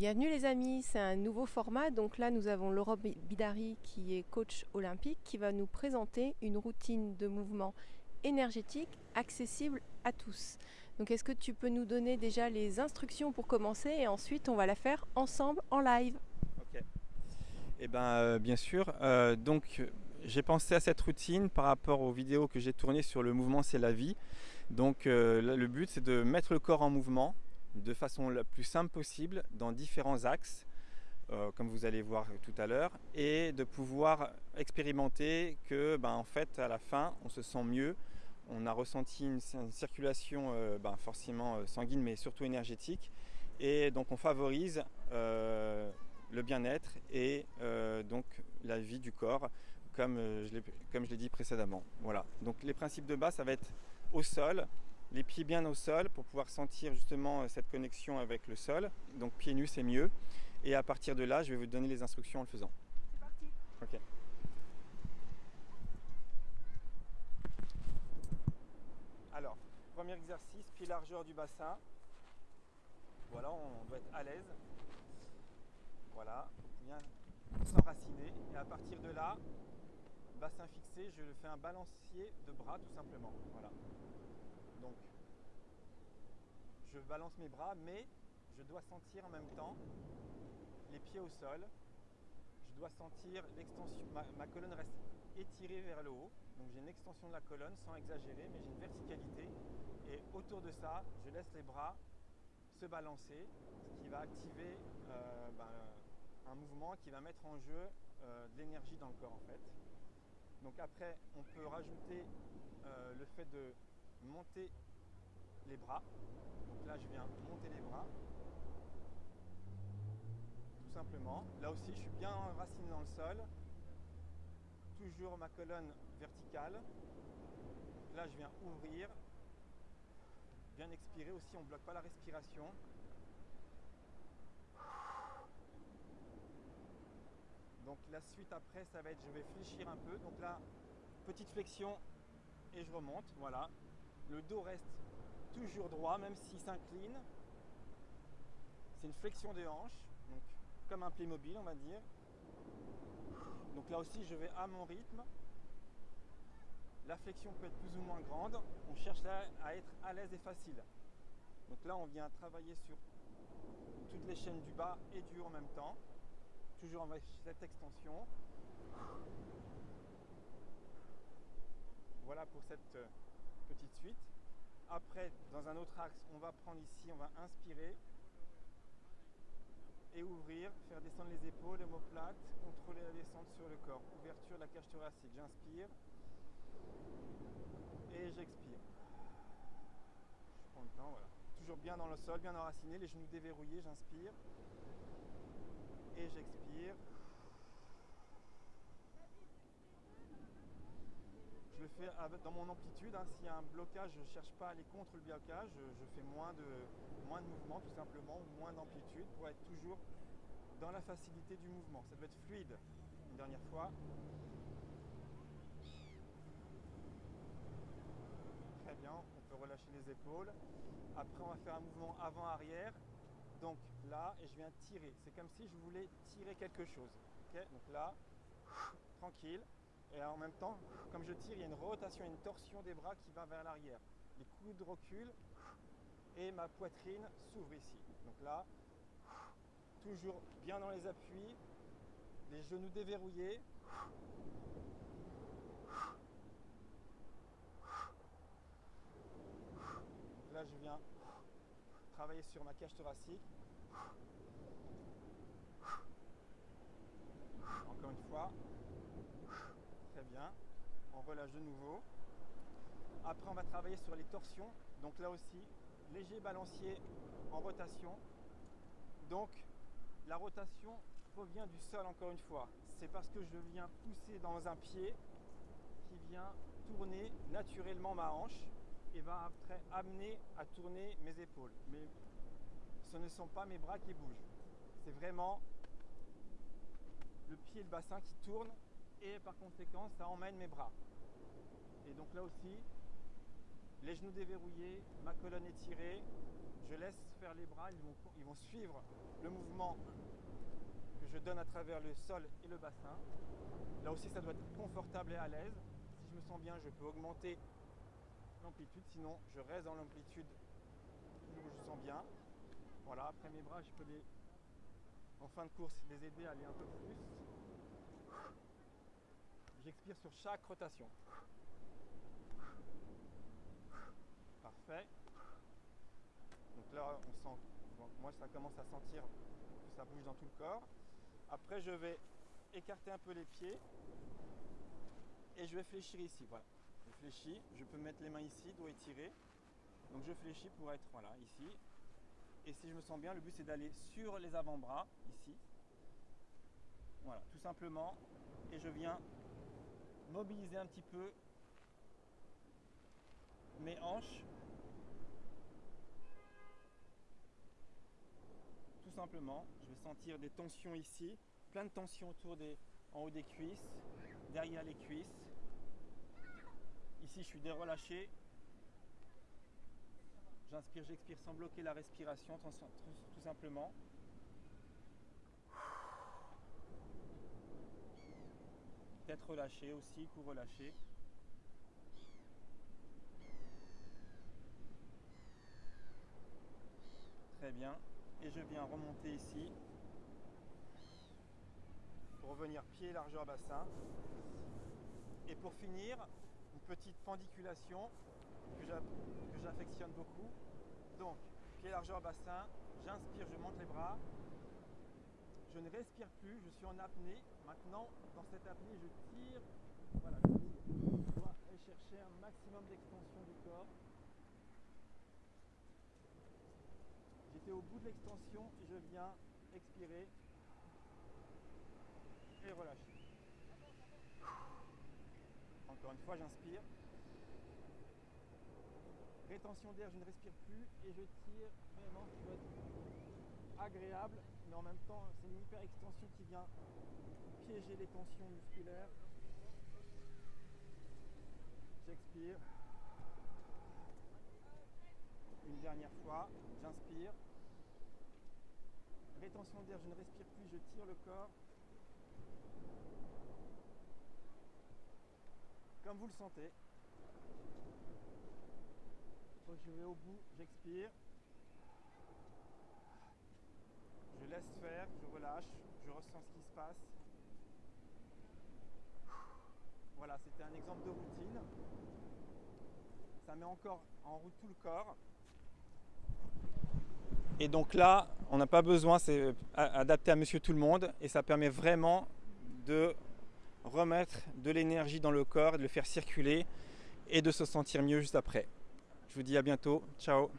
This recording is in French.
Bienvenue les amis, c'est un nouveau format. Donc là, nous avons Laurent Bidari qui est coach olympique qui va nous présenter une routine de mouvement énergétique accessible à tous. Donc est-ce que tu peux nous donner déjà les instructions pour commencer et ensuite on va la faire ensemble en live? Ok. Eh ben, euh, bien sûr. Euh, donc j'ai pensé à cette routine par rapport aux vidéos que j'ai tournées sur le mouvement c'est la vie. Donc euh, le but c'est de mettre le corps en mouvement de façon la plus simple possible dans différents axes, euh, comme vous allez voir tout à l'heure, et de pouvoir expérimenter que ben, en fait à la fin on se sent mieux, on a ressenti une, circulation euh, ben, forcément euh, sanguine mais surtout énergétique, et donc on favorise le bien-être et donc la vie du corps comme je l'ai dit précédemment. Voilà. Donc les principes de base ça va être au sol, les pieds bien au sol pour pouvoir sentir justement euh, cette connexion avec le sol. Donc pieds nus c'est mieux. Et à partir de là, je vais vous donner les instructions en le faisant. C'est parti. Ok. Alors, premier exercice, pied largeur du bassin. Voilà, on doit être à l'aise. Voilà, bien s'enraciner. Et à partir de là, bassin fixé, je fais un balancier de bras tout simplement. Voilà. Je balance mes bras, mais je dois sentir en même temps les pieds au sol. Je dois sentir l'extension, ma, colonne reste étirée vers le haut. Donc j'ai une extension de la colonne sans exagérer, mais j'ai une verticalité. Et autour de ça, je laisse les bras se balancer, ce qui va activer euh, ben, un mouvement qui va mettre en jeu euh, de l'énergie dans le corps en fait. Donc après, on peut rajouter euh, le fait de monter les bras. Donc là, je viens monter les bras. Tout simplement. Là aussi, je suis bien enraciné dans le sol. Toujours ma colonne verticale. Là, je viens ouvrir. Bien expirer aussi, on bloque pas la respiration. Donc la suite après, ça va être, je vais fléchir un peu. Donc là, petite flexion et je remonte. Voilà, le dos reste toujours droit, même s'il s'incline. C'est une flexion des hanches, donc comme un mobile on va dire. Donc là aussi, je vais à mon rythme. La flexion peut être plus ou moins grande. On cherche à être à l'aise et facile. Donc là, on vient travailler sur toutes les chaînes du bas et du haut en même temps. Toujours avec cette extension. Voilà pour cette euh, petite suite. Après, dans un autre axe, on va prendre ici, on va inspirer et ouvrir, faire descendre les épaules, l'homoplate, contrôler la descente sur le corps. Ouverture de la cage thoracique. J'inspire et j'expire. Je prends le temps, voilà. Toujours bien dans le sol, bien enraciné, les genoux déverrouillés, j'inspire et j'expire. je le dans mon amplitude. Hein. S'il y a un blocage, je ne cherche pas à aller contre le blocage. Je, fais moins de, moins de mouvement tout simplement, moins d'amplitude pour être toujours dans la facilité du mouvement. Ça doit être fluide. Une dernière fois. Très bien, on peut relâcher les épaules. Après, on va faire un mouvement avant-arrière. Donc là, et je viens tirer. C'est comme si je voulais tirer quelque chose. Donc là, tranquille. Et en même temps, comme je tire, il y a une rotation, une torsion des bras qui va vers l'arrière. Les coudes reculent et ma poitrine s'ouvre ici. Donc là, toujours bien dans les appuis, les genoux déverrouillés. Là, je viens travailler sur ma cage thoracique. Encore une fois On relâche de nouveau. Après, on va travailler sur les torsions. Donc là aussi, léger balancier en rotation. Donc, la rotation provient du sol encore une fois. C'est parce que je viens pousser dans un pied qui vient tourner naturellement ma hanche et va après amener à tourner mes épaules. Mais ce ne sont pas mes bras qui bougent. C'est vraiment le pied et le bassin qui tournent et par conséquent ça emmène mes bras. Et donc là aussi, les genoux déverrouillés, ma colonne étirée, je laisse faire les bras, ils vont, ils vont suivre le mouvement que je donne à travers le sol et le bassin. Là aussi, ça doit être confortable et à l'aise. Si je me sens bien, je peux augmenter l'amplitude, sinon je reste dans l'amplitude où je sens bien. Voilà, après mes bras, je peux les, en fin de course, les aider à aller un peu plus. J'expire sur chaque rotation. Parfait. Donc là, on sent, moi ça commence à sentir que ça bouge dans tout le corps. Après, je vais écarter un peu les pieds et je vais fléchir ici. Voilà, je fléchis. Je peux mettre les mains ici, doigts étirés. Donc je fléchis pour être voilà ici. Et si je me sens bien, le but c'est d'aller sur les avant-bras ici. Voilà, tout simplement. Et je viens mobiliser un petit peu mes hanches simplement. Je vais sentir des tensions ici, plein de tensions autour des, en haut des cuisses, derrière les cuisses. Ici, je suis dérelâché. J'inspire, j'expire sans bloquer la respiration, tout simplement. Tête relâchée aussi, cou relâché. Très bien. Et je viens remonter ici pour revenir pied largeur bassin. Et pour finir une petite pendiculation que j'affectionne beaucoup. Donc pied largeur bassin j'inspire je monte les bras je ne respire plus je suis en apnée. Maintenant dans cette apnée je tire. Voilà je dois chercher un maximum d'extension du corps. J'étais au bout de l'extension et je viens expirer. Et relâcher. Encore une fois, j'inspire. Rétention d'air, je ne respire plus et je tire vraiment agréable, mais en même temps, c'est une hyper extension qui vient piéger les tensions musculaires. J'expire. Une dernière fois, j'inspire. Rétention d'air, je ne respire plus, je tire le corps. Comme vous le sentez. je vais au bout, j'expire. Je laisse faire, je relâche, je ressens ce qui se passe. Voilà, c'était un exemple de routine. Ça met encore en route tout le corps. Et donc là, on n'a pas besoin, c'est adapté à monsieur tout le monde et ça permet vraiment de remettre de l'énergie dans le corps, de le faire circuler et de se sentir mieux juste après. Je vous dis à bientôt. Ciao